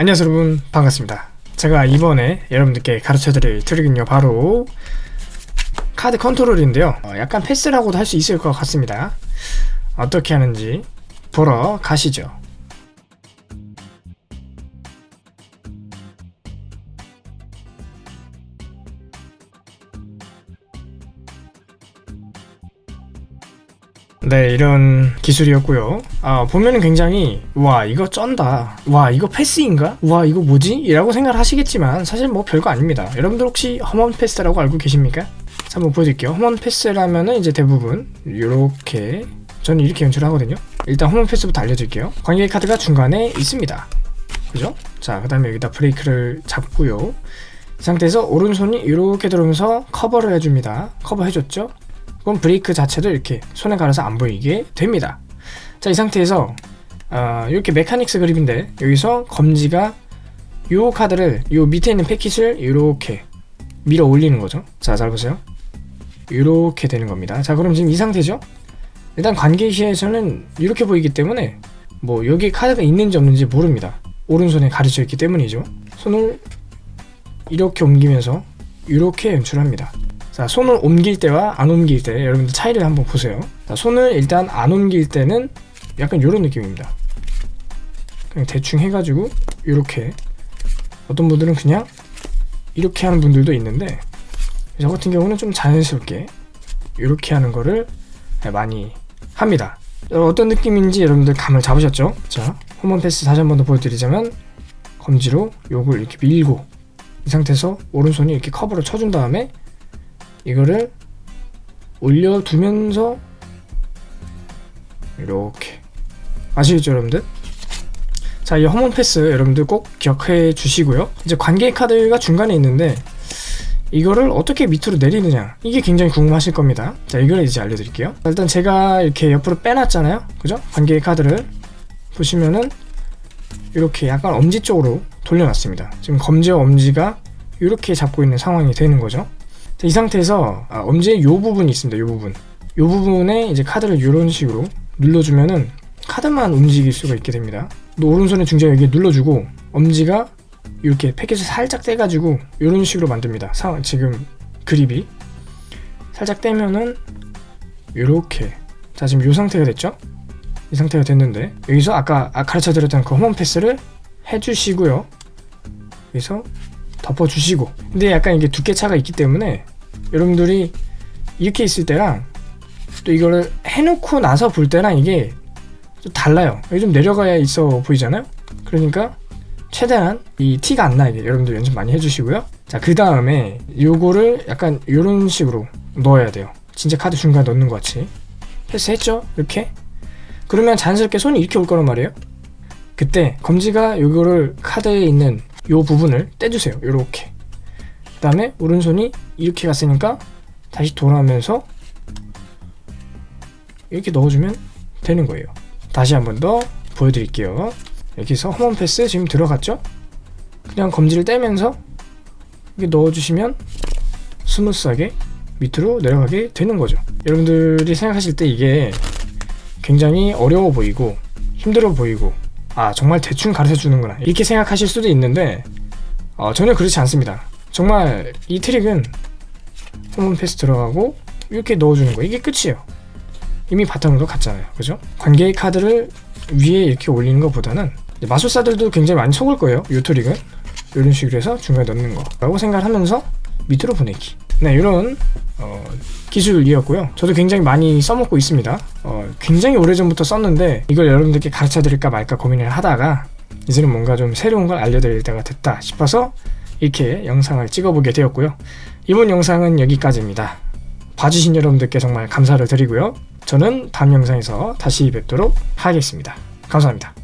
안녕하세요 여러분. 반갑습니다. 제가 이번에 여러분들께 가르쳐드릴 트릭은요. 바로 카드 컨트롤인데요. 어, 약간 패스라고도 할 수 있을 것 같습니다. 어떻게 하는지 보러 가시죠 네 이런 기술이었고요 아 보면은 굉장히 와 이거 쩐다 와 이거 패스인가? 와 이거 뭐지? 이라고 생각을 하시겠지만 사실 뭐 별거 아닙니다 여러분들 혹시 허먼 패스라고 알고 계십니까? 자 한번 보여드릴게요 허먼 패스라면은 이제 대부분 이렇게 저는 이렇게 연출을 하거든요 일단 허먼 패스부터 알려드릴게요 관객 카드가 중간에 있습니다 그죠? 자 그 다음에 여기다 브레이크를 잡고요 이 상태에서 오른손이 이렇게 들어오면서 커버를 해줍니다 커버 해줬죠? 그럼 브레이크 자체도 이렇게 손에 가려서 안 보이게 됩니다. 자 이 상태에서 어, 이렇게 mechanics grip인데 여기서 검지가 요 카드를 요 밑에 있는 패킷을 이렇게 밀어 올리는 거죠. 자 잘 보세요. 이렇게 되는 겁니다. 자 그럼 지금 이 상태죠? 일단 관계시에서는 이렇게 보이기 때문에 뭐 여기 카드가 있는지 없는지 모릅니다. 오른손에 가려져 있기 때문이죠. 손을 이렇게 옮기면서 이렇게 연출합니다 자 손을 옮길 때와 안 옮길 때 여러분들 차이를 한번 보세요. 자 손을 일단 안 옮길 때는 약간 이런 느낌입니다. 그냥 대충 해가지고 이렇게. 어떤 분들은 그냥 이렇게 하는 분들도 있는데 저 같은 경우는 좀 자연스럽게 이렇게 하는 거를 많이 합니다. 어떤 느낌인지 여러분들 감을 잡으셨죠? 자 홈런 패스 다시 한 번 더 보여드리자면 검지로 요걸 이렇게 밀고 이 상태에서 오른손이 이렇게 커버를 쳐준 다음에 이거를 올려두면서 이렇게. 아시겠죠 여러분들? 자 이 허먼 패스 여러분들 꼭 기억해 주시고요. 이제 관계 카드가 중간에 있는데 이거를 어떻게 밑으로 내리느냐. 이게 굉장히 궁금하실 겁니다. 자 이걸 이제 알려드릴게요. 일단 제가 이렇게 옆으로 빼놨잖아요. 그죠? 관계 카드를 보시면은 이렇게 약간 엄지 쪽으로 돌려놨습니다. 지금 검지와 엄지가 이렇게 잡고 있는 상황이 되는 거죠 자, 이 상태에서 아, 엄지의 요 부분이 있습니다. 요 부분. 요 부분에 이제 카드를 이런 식으로 눌러주면은 카드만 움직일 수가 있게 됩니다. 또 오른손에 중지에 여기 눌러주고 엄지가 이렇게 패킷을 살짝 떼가지고 이런 식으로 만듭니다. 사, 지금 그립이 살짝 떼면은 이렇게 자 지금 이 상태가 됐죠? 이 상태가 됐는데 여기서 아까 아, 가르쳐 드렸던 그 홈런 패스를 해주시고요. 여기서 덮어주시고 근데 약간 이게 두께 차가 있기 때문에 여러분들이 이렇게 있을 때랑 또 이거를 해놓고 나서 볼 때랑 이게 좀 달라요. 여기 좀 내려가야 있어 보이잖아요? 그러니까 최대한 이 티가 안 나게 여러분들 연습 많이 해주시고요. 자그 다음에 요거를 약간 이런 식으로 넣어야 돼요. 진짜 카드 중간에 넣는 것 같이. 패스했죠? 이렇게? 그러면 자연스럽게 손이 이렇게 올 거란 말이에요. 그때 검지가 요거를 카드에 있는 요 부분을 떼주세요. 요렇게 그 다음에 오른손이 이렇게 갔으니까 다시 돌아오면서 이렇게 넣어주면 되는 거예요. 다시 한 번 더 보여드릴게요. 여기서 허먼 패스 지금 들어갔죠? 그냥 검지를 떼면서 이렇게 넣어주시면 smooth하게 밑으로 내려가게 되는 거죠. 여러분들이 생각하실 때 이게 굉장히 어려워 보이고 힘들어 보이고 아 정말 대충 가르쳐 주는구나. 이렇게 생각하실 수도 있는데 어, 전혀 그렇지 않습니다 정말 이 트릭은 홈런 패스 들어가고 이렇게 넣어주는 거 이게 끝이에요. 이미 바탕으로 갔잖아요. 그죠? 관계 카드를 위에 이렇게 올리는 것보다는 마술사들도 굉장히 많이 속을 거예요. 이 트릭은. 이런 식으로 해서 중간에 넣는 거. 라고 생각을 하면서 밑으로 보내기. 네 이런 어, 기술이었고요. 저도 굉장히 많이 써먹고 있습니다. 어, 굉장히 오래전부터 썼는데 이걸 여러분들께 가르쳐 드릴까 말까 고민을 하다가 이제는 뭔가 좀 새로운 걸 알려드릴 때가 됐다 싶어서 이렇게 영상을 찍어보게 되었고요. 이번 영상은 여기까지입니다. 봐주신 여러분들께 정말 감사를 드리고요. 저는 다음 영상에서 다시 뵙도록 하겠습니다. 감사합니다